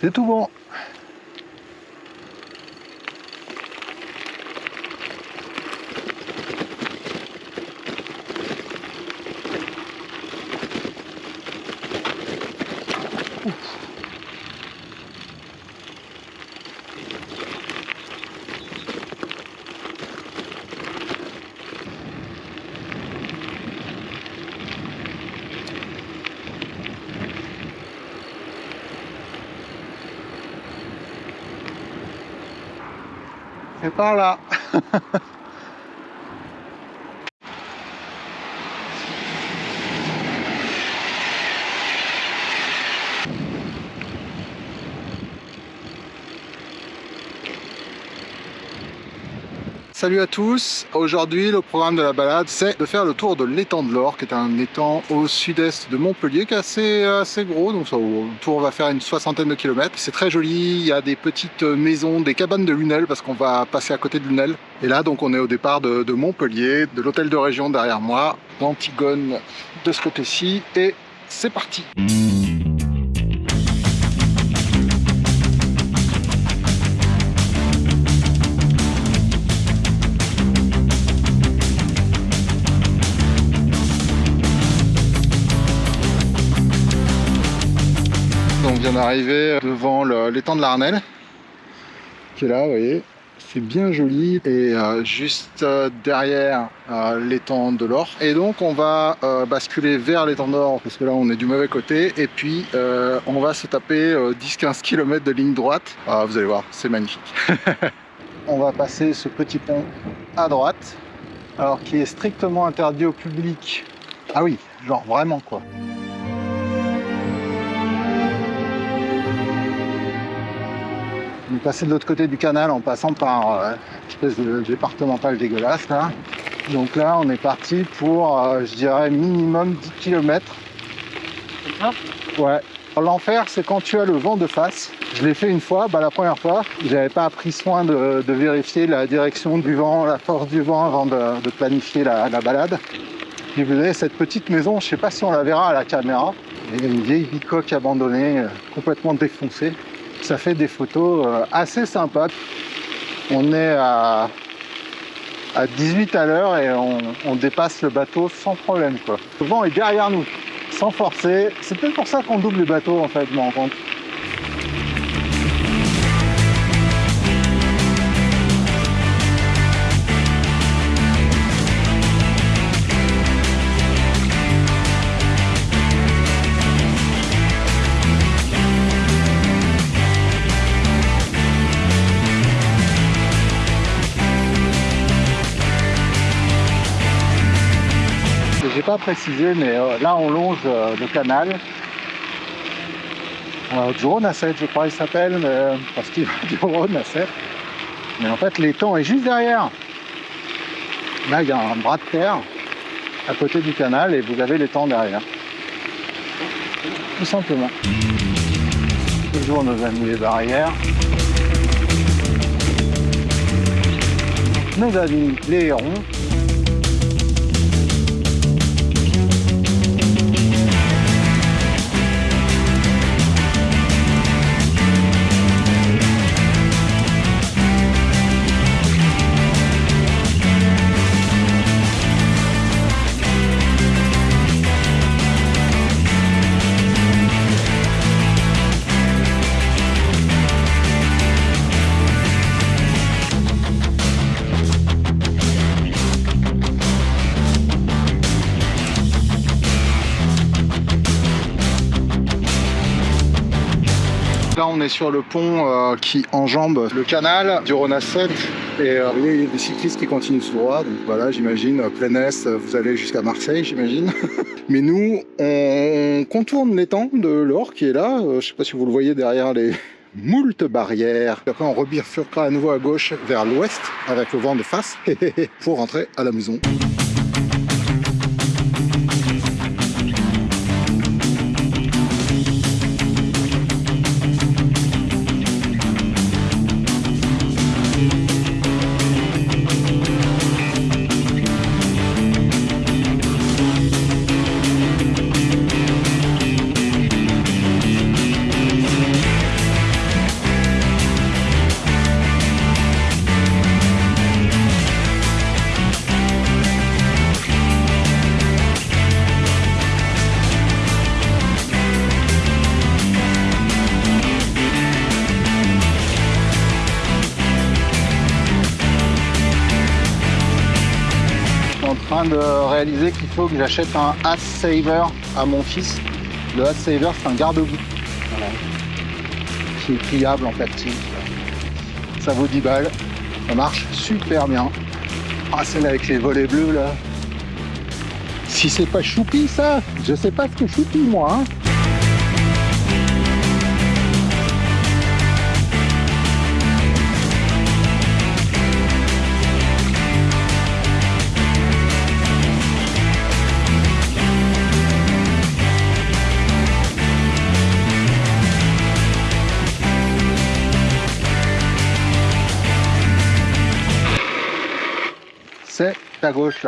C'est tout bon. C'est par Salut à tous, aujourd'hui le programme de la balade c'est de faire le tour de l'étang de l'Or qui est un étang au sud-est de Montpellier qui est assez, gros. Donc ça, le tour va faire une soixantaine de kilomètres. C'est très joli, il y a des petites maisons, des cabanes de Lunel parce qu'on va passer à côté de Lunel. Et là donc on est au départ de, Montpellier, de l'hôtel de région derrière moi d'Antigone de ce côté-ci. Et c'est parti vient d'arriver devant l'étang de l'Arnel qui est là, vous voyez. C'est bien joli et euh, juste euh, derrière euh, l'étang de l'Or. Et donc on va basculer vers l'étang d'Or parce que là on est du mauvais côté et puis on va se taper 10-15 km de ligne droite. Ah, vous allez voir, c'est magnifique. on va passer ce petit pont à droite, alors qui est strictement interdit au public. Ah oui, genre vraiment quoi. Passé de l'autre côté du canal en passant par euh, une espèce de départemental dégueulasse là. Donc là on est parti pour euh, je dirais minimum 10 km. Ouais. L'enfer c'est quand tu as le vent de face. Je l'ai fait une fois, bah, la première fois, j'avais pas pris soin de, de, vérifier la direction du vent, la force du vent avant de, de planifier la, la, balade. Et vous avez cette petite maison, je sais pas si on la verra à la caméra. Il y a une vieille bicoque abandonnée, euh, complètement défoncée ça fait des photos euh, assez sympas. On est à, à 18 à l'heure et on, dépasse le bateau sans problème. Quoi. Le vent est derrière nous, sans forcer. C'est peut-être pour ça qu'on double les bateaux en fait, je me rends compte. Pas précisé, mais euh, là on longe euh, le canal. Euh, Rhône à 7, je crois il s'appelle, mais, parce qu'il va du Rhône à 7. Mais en fait l'étang est juste derrière. Là il y a un bras de terre à côté du canal et vous avez l'étang derrière. Tout simplement. Toujours nos amis les barrières. Nos amis les hérons. On est sur le pont euh, qui enjambe le canal du Rhône à 7. Et euh, il des cyclistes qui continuent tout droit. Donc voilà, j'imagine, plein est, vous allez jusqu'à Marseille, j'imagine. Mais nous, on contourne l'étang de l'Or qui est là. Euh, je sais pas si vous le voyez derrière les moultes barrières. Après, on rebifurquera à nouveau à gauche vers l'ouest avec le vent de face pour rentrer à la maison. Que j'achète un Ass Saver à mon fils. Le Ass Saver, c'est un garde-boue. Qui est pliable en plastique. Ça vaut 10 balles. Ça marche super bien. Ah, celle avec les volets bleus là. Si c'est pas choupi ça, je sais pas ce que choupi moi. Hein. Gauche.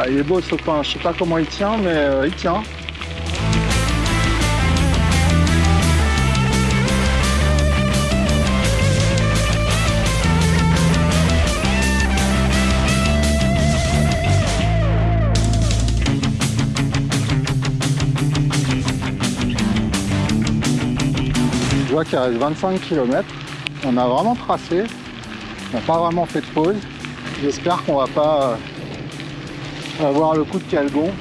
Ah, il est beau ce pain, je sais pas comment il tient, mais euh, il tient. Qu'il reste 25 km. On a vraiment tracé. On n'a pas vraiment fait de pause. J'espère qu'on va pas euh, avoir le coup de calgon.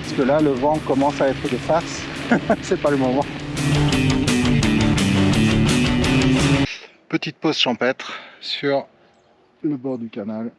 Parce que là, le vent commence à être de face. C'est pas le moment. Petite pause champêtre sur le bord du canal.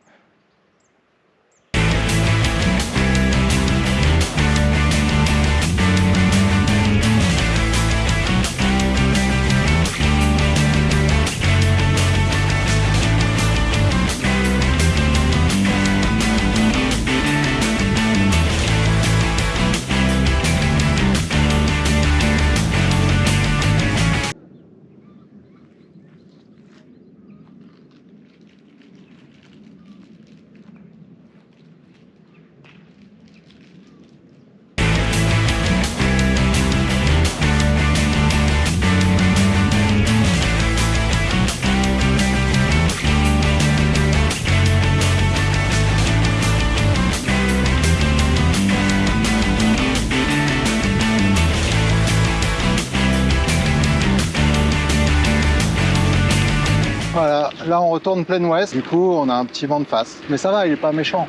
Retourne plein ouest. Du coup, on a un petit vent de face. Mais ça va, il est pas méchant.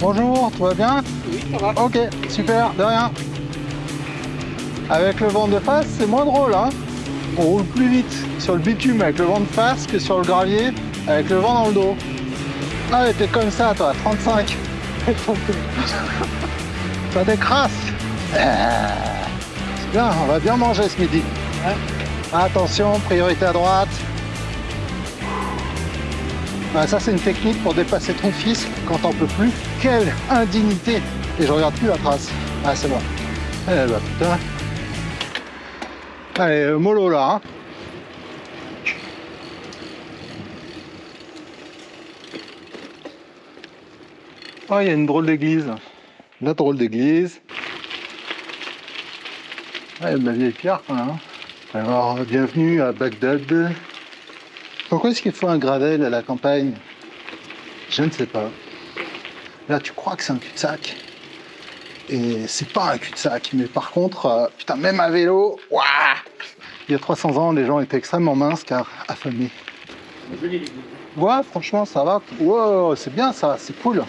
Bonjour, tout va bien? Oui, ça va. Ok, super, de rien. Avec le vent de face, c'est moins drôle. Hein on roule plus vite sur le bitume avec le vent de face que sur le gravier avec le vent dans le dos. Ah, t'es comme ça, toi, 35. Ça décrasse. C'est bien, on va bien manger ce midi. Attention, priorité à droite. Ça, c'est une technique pour dépasser ton fils quand t'en peux plus. Quelle indignité Et je regarde plus la trace. Ah, c'est bon. Eh bah putain. Allez, euh, mollo là. Hein. Oh, il y a une drôle d'église. La drôle d'église. Ah, il y a de la vieille pierre quand même. Alors, bienvenue à Bagdad. Pourquoi est-ce qu'il faut un gravel à la campagne? Je ne sais pas. Là, tu crois que c'est un cul-de-sac? Et c'est pas un cul-de-sac. Mais par contre, euh, putain, même à vélo, ouah il y a 300 ans, les gens étaient extrêmement minces car affamés. Ouais, franchement, ça va. Wow, c'est bien ça, c'est cool.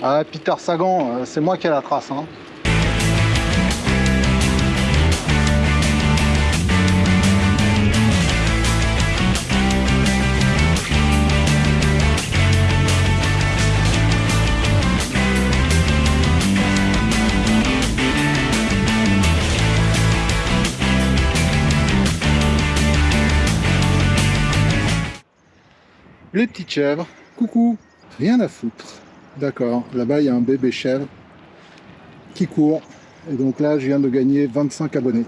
Ah, Peter Sagan, euh, c'est moi qui ai la trace. Hein. Les petites chèvres, coucou, rien à foutre. D'accord, là-bas il y a un bébé chèvre qui court. Et donc là, je viens de gagner 25 abonnés.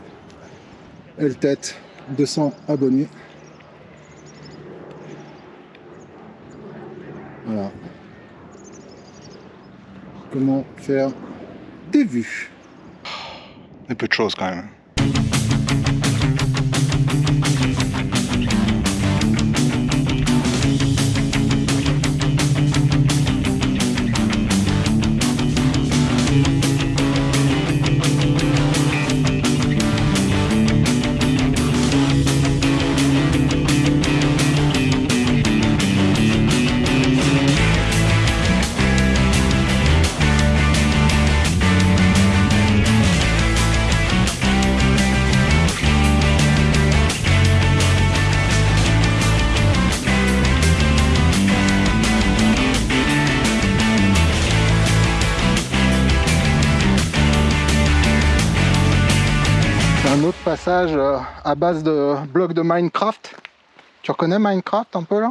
Elle tête, 200 abonnés. Voilà. Comment faire des vues? C'est peu de choses quand même. Un autre passage euh, à base de blocs de Minecraft. Tu reconnais Minecraft un peu là?